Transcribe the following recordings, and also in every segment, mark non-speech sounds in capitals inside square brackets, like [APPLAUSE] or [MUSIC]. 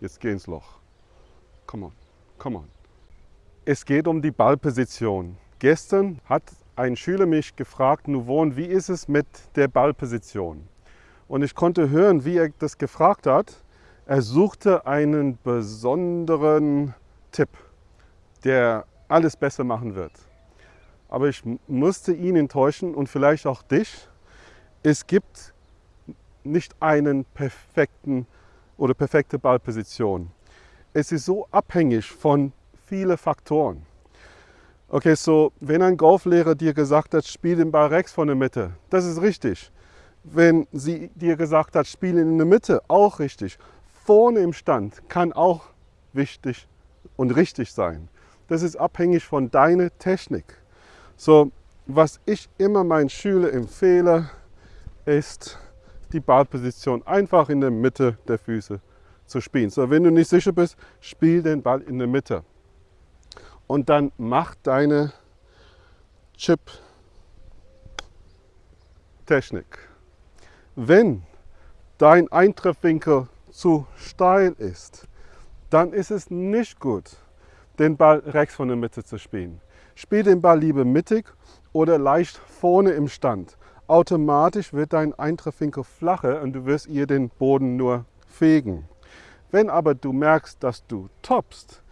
Jetzt geh ins Loch. Come on, come on. Es geht um die Ballposition. Gestern hat ein Schüler mich gefragt, Nuvon, wie ist es mit der Ballposition? Und ich konnte hören, wie er das gefragt hat. Er suchte einen besonderen Tipp, der alles besser machen wird. Aber ich musste ihn enttäuschen und vielleicht auch dich. Es gibt nicht einen perfekten oder perfekte Ballposition. Es ist so abhängig von vielen Faktoren. Okay, so wenn ein Golflehrer dir gesagt hat, spiel den Ball rechts von der Mitte, das ist richtig. Wenn sie dir gesagt hat, spiel in der Mitte, auch richtig. Vorne im Stand kann auch wichtig und richtig sein. Das ist abhängig von deiner Technik. So, was ich immer meinen Schülern empfehle, ist die Ballposition einfach in der Mitte der Füße zu spielen. So, wenn du nicht sicher bist, spiel den Ball in der Mitte und dann mach deine Chip-Technik. Wenn dein Eintreffwinkel zu steil ist, dann ist es nicht gut, den Ball rechts von der Mitte zu spielen. Spiel den Ball lieber mittig oder leicht vorne im Stand. Automatisch wird dein Eintreffwinkel flacher und du wirst ihr den Boden nur fegen. Wenn aber du merkst, dass du toppst,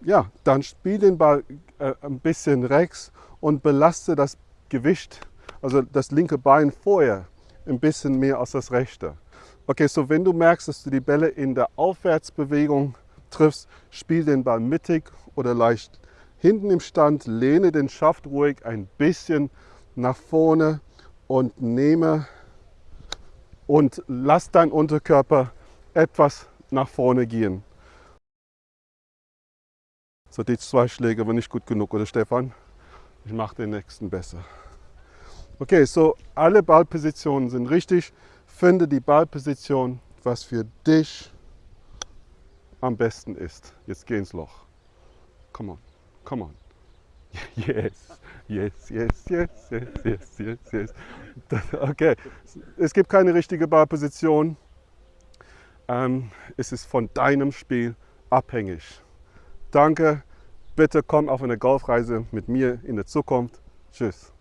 ja, dann spiel den Ball äh, ein bisschen rechts und belaste das Gewicht, also das linke Bein vorher, ein bisschen mehr als das rechte. Okay, so wenn du merkst, dass du die Bälle in der Aufwärtsbewegung triffst, spiel den Ball mittig oder leicht hinten im Stand, lehne den Schaft ruhig ein bisschen nach vorne und nehme und lass dein Unterkörper etwas nach vorne gehen. So, die zwei Schläge waren nicht gut genug, oder Stefan? Ich mache den nächsten besser. Okay, so alle Ballpositionen sind richtig. Finde die Ballposition, was für dich am besten ist. Jetzt geh ins Loch. Come on, come on. [LAUGHS] Yes, yes, yes, yes, yes, yes, yes, yes. Okay, es gibt keine richtige Ballposition. Ähm, es ist von deinem Spiel abhängig. Danke, bitte komm auf eine Golfreise mit mir in der Zukunft. Tschüss.